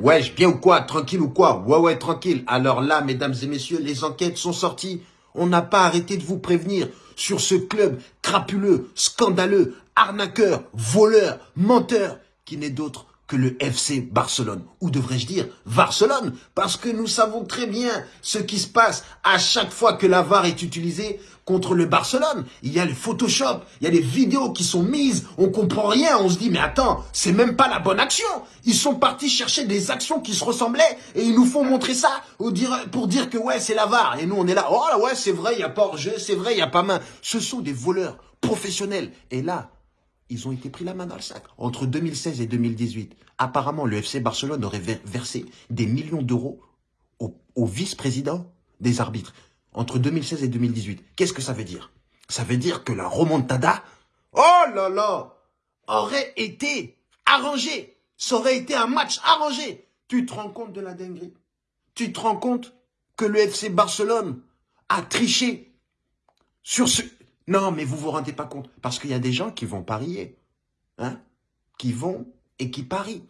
Wesh, bien ou quoi? Tranquille ou quoi? Ouais, ouais, tranquille. Alors là, mesdames et messieurs, les enquêtes sont sorties. On n'a pas arrêté de vous prévenir sur ce club crapuleux, scandaleux, arnaqueur, voleur, menteur, qui n'est d'autre que le FC Barcelone, ou devrais-je dire Barcelone, parce que nous savons très bien ce qui se passe à chaque fois que la VAR est utilisée contre le Barcelone. Il y a le Photoshop, il y a les vidéos qui sont mises, on comprend rien, on se dit mais attends, c'est même pas la bonne action. Ils sont partis chercher des actions qui se ressemblaient et ils nous font montrer ça pour dire que ouais c'est la VAR. Et nous on est là, oh là ouais c'est vrai, il y a pas hors-jeu, c'est vrai, il y a pas main. Ce sont des voleurs professionnels. Et là, ils ont été pris la main dans le sac. Entre 2016 et 2018, apparemment, le FC Barcelone aurait versé des millions d'euros au, vice-président des arbitres. Entre 2016 et 2018. Qu'est-ce que ça veut dire? Ça veut dire que la remontada, oh là là, aurait été arrangée. Ça aurait été un match arrangé. Tu te rends compte de la dinguerie? Tu te rends compte que le FC Barcelone a triché sur ce, non, mais vous vous rendez pas compte. Parce qu'il y a des gens qui vont parier. Hein Qui vont et qui parient.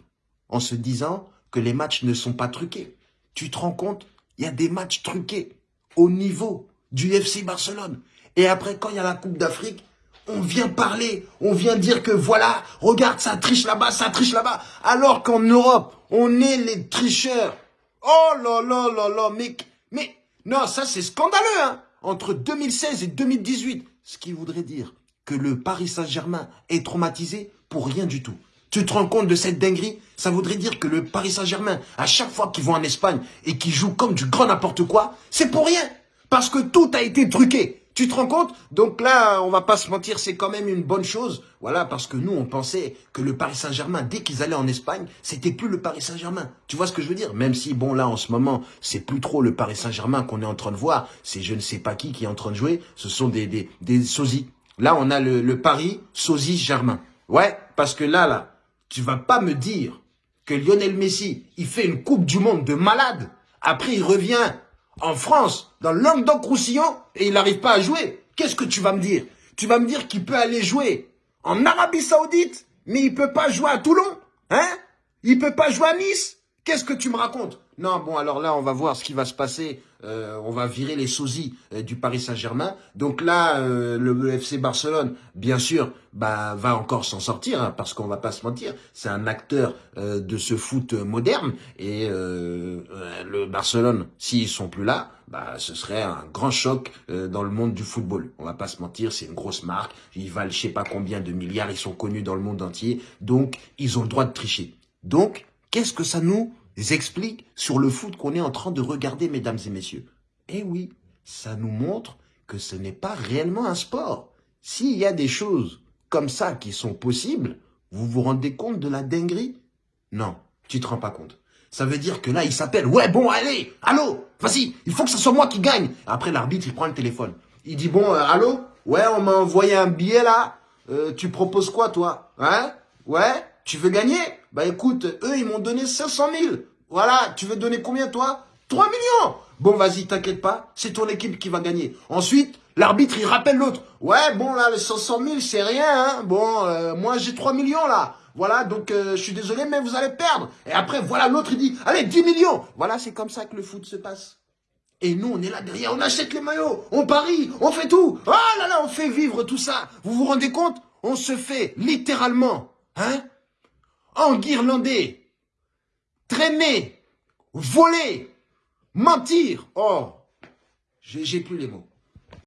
En se disant que les matchs ne sont pas truqués. Tu te rends compte Il y a des matchs truqués. Au niveau du FC Barcelone. Et après, quand il y a la Coupe d'Afrique, on vient parler, on vient dire que voilà, regarde, ça triche là-bas, ça triche là-bas. Alors qu'en Europe, on est les tricheurs. Oh là là là là, mais, mais, non, ça c'est scandaleux, hein. Entre 2016 et 2018, ce qui voudrait dire que le Paris Saint-Germain est traumatisé pour rien du tout. Tu te rends compte de cette dinguerie? Ça voudrait dire que le Paris Saint-Germain, à chaque fois qu'ils vont en Espagne et qu'ils jouent comme du grand n'importe quoi, c'est pour rien. Parce que tout a été truqué. Tu te rends compte? Donc là, on va pas se mentir, c'est quand même une bonne chose. Voilà, parce que nous, on pensait que le Paris Saint-Germain, dès qu'ils allaient en Espagne, c'était plus le Paris Saint-Germain. Tu vois ce que je veux dire? Même si, bon, là, en ce moment, c'est plus trop le Paris Saint-Germain qu'on est en train de voir. C'est je ne sais pas qui qui est en train de jouer. Ce sont des, des, des sosies. Là, on a le, le Paris sosie-Germain. Ouais, parce que là, là, tu vas pas me dire que Lionel Messi, il fait une Coupe du Monde de malade. Après, il revient en France, dans Languedoc-Roussillon, et il n'arrive pas à jouer. Qu'est-ce que tu vas me dire? Tu vas me dire qu'il peut aller jouer en Arabie Saoudite, mais il peut pas jouer à Toulon Hein? Il peut pas jouer à Nice? Qu'est-ce que tu me racontes? Non, bon, alors là, on va voir ce qui va se passer. Euh, on va virer les sosies euh, du Paris Saint-Germain. Donc là, euh, le FC Barcelone, bien sûr, bah, va encore s'en sortir, hein, parce qu'on va pas se mentir, c'est un acteur de ce foot moderne. Et le Barcelone, s'ils sont plus là, bah, ce serait un grand choc dans le monde du football. On va pas se mentir, c'est une grosse marque. Ils valent je sais pas combien de milliards, ils sont connus dans le monde entier. Donc, ils ont le droit de tricher. Donc, Qu'est-ce que ça nous explique sur le foot qu'on est en train de regarder, mesdames et messieurs Eh oui, ça nous montre que ce n'est pas réellement un sport. S'il y a des choses comme ça qui sont possibles, vous vous rendez compte de la dinguerie? Non, tu te rends pas compte. Ça veut dire que là, il s'appelle, ouais, bon, allez, allô, vas-y, il faut que ce soit moi qui gagne. Après, l'arbitre, il prend le téléphone. Il dit, bon, euh, allô, ouais, on m'a envoyé un billet là, euh, tu proposes quoi, toi? Hein? Ouais? Tu veux gagner Bah écoute, eux, ils m'ont donné 500 000. Voilà, tu veux donner combien, toi 3 millions Bon, vas-y, t'inquiète pas, c'est ton équipe qui va gagner. Ensuite, l'arbitre, il rappelle l'autre. Ouais, bon, là, les 500 000, c'est rien, hein. Bon, euh, moi, j'ai 3 millions, là. Voilà, donc euh, je suis désolé, mais vous allez perdre. Et après, voilà, l'autre, il dit, allez, 10 millions. Voilà, c'est comme ça que le foot se passe. Et nous, on est là derrière, on achète les maillots, on parie, on fait tout. Oh là là, on fait vivre tout ça. Vous vous rendez compte? On se fait littéralement, hein? Enguirlander, traîner, voler, mentir. Oh, j'ai plus les mots.